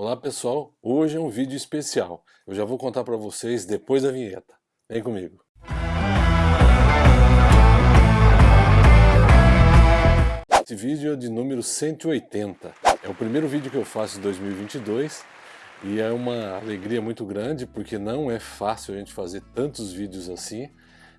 Olá pessoal, hoje é um vídeo especial. Eu já vou contar para vocês depois da vinheta. Vem comigo. Esse vídeo é de número 180. É o primeiro vídeo que eu faço em 2022 e é uma alegria muito grande porque não é fácil a gente fazer tantos vídeos assim.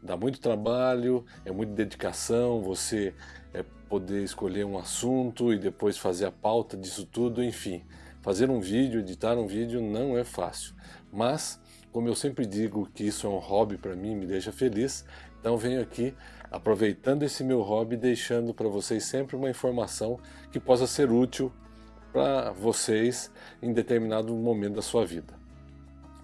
Dá muito trabalho, é muita dedicação, você é, poder escolher um assunto e depois fazer a pauta disso tudo, enfim. Fazer um vídeo, editar um vídeo não é fácil, mas como eu sempre digo que isso é um hobby para mim, me deixa feliz, então venho aqui aproveitando esse meu hobby, deixando para vocês sempre uma informação que possa ser útil para vocês em determinado momento da sua vida.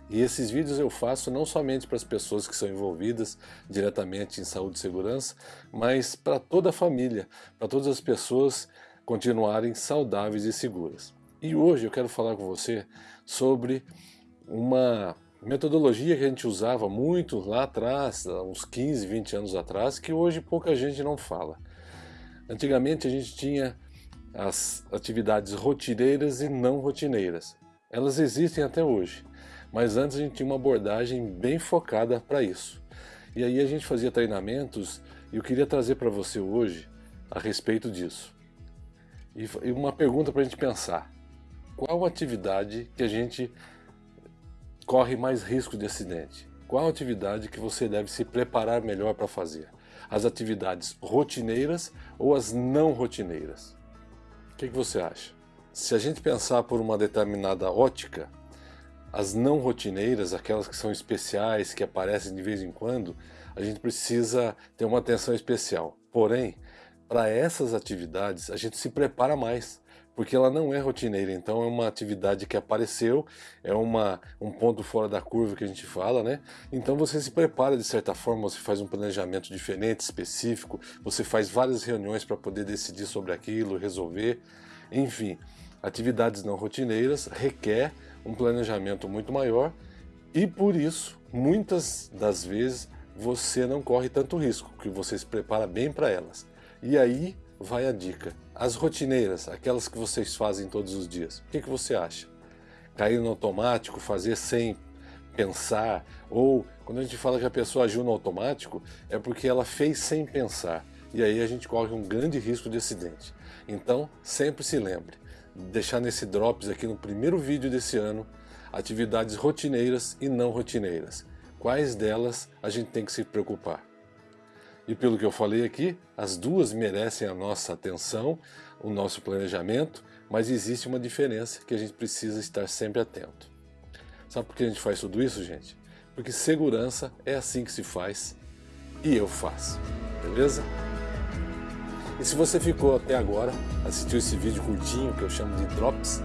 E esses vídeos eu faço não somente para as pessoas que são envolvidas diretamente em saúde e segurança, mas para toda a família, para todas as pessoas continuarem saudáveis e seguras. E hoje eu quero falar com você sobre uma metodologia que a gente usava muito lá atrás, uns 15, 20 anos atrás, que hoje pouca gente não fala. Antigamente a gente tinha as atividades rotineiras e não rotineiras. Elas existem até hoje, mas antes a gente tinha uma abordagem bem focada para isso. E aí a gente fazia treinamentos e eu queria trazer para você hoje a respeito disso. E uma pergunta para a gente pensar qual atividade que a gente corre mais risco de acidente? Qual atividade que você deve se preparar melhor para fazer? As atividades rotineiras ou as não rotineiras? O que, que você acha? Se a gente pensar por uma determinada ótica, as não rotineiras, aquelas que são especiais, que aparecem de vez em quando, a gente precisa ter uma atenção especial. Porém, para essas atividades, a gente se prepara mais porque ela não é rotineira, então é uma atividade que apareceu, é uma, um ponto fora da curva que a gente fala, né? Então você se prepara de certa forma, você faz um planejamento diferente, específico, você faz várias reuniões para poder decidir sobre aquilo, resolver, enfim. Atividades não rotineiras requer um planejamento muito maior e por isso, muitas das vezes, você não corre tanto risco, que você se prepara bem para elas. E aí vai a dica. As rotineiras, aquelas que vocês fazem todos os dias, o que, que você acha? Cair no automático, fazer sem pensar, ou quando a gente fala que a pessoa agiu no automático, é porque ela fez sem pensar. E aí a gente corre um grande risco de acidente. Então, sempre se lembre, deixar nesse Drops aqui no primeiro vídeo desse ano, atividades rotineiras e não rotineiras. Quais delas a gente tem que se preocupar? E pelo que eu falei aqui, as duas merecem a nossa atenção, o nosso planejamento, mas existe uma diferença que a gente precisa estar sempre atento. Sabe por que a gente faz tudo isso, gente? Porque segurança é assim que se faz e eu faço, beleza? E se você ficou até agora, assistiu esse vídeo curtinho que eu chamo de Drops,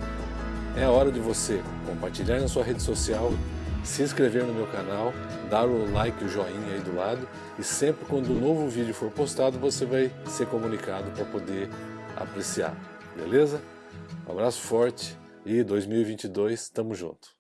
é a hora de você compartilhar na sua rede social, se inscrever no meu canal, dar o like, o joinha aí do lado e sempre quando um novo vídeo for postado você vai ser comunicado para poder apreciar, beleza? Um abraço forte e 2022 tamo junto!